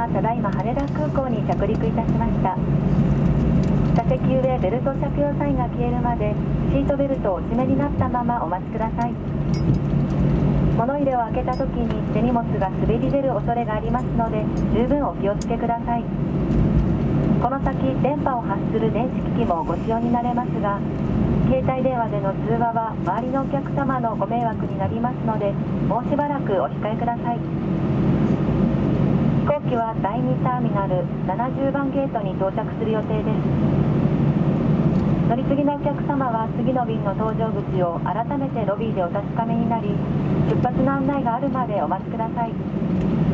がただいま羽田空港に着陸いたしました。座席上ベルト着用サインが消えるまでシートベルトをお締めになったままお待ちください。物入れを開けた時に手荷物が滑り出る恐れがありますので十分お気をつけください。この先電波を発する電子機器もご使用になれますが携帯電話での通話は周りのお客様のご迷惑になりますのでもうしばらくお控えください。飛行機は第2ターミナル70番ゲートに到着する予定です。乗り継ぎのお客様は次の便の搭乗口を改めてロビーでお確かめになり出発の案内があるまでお待ちください。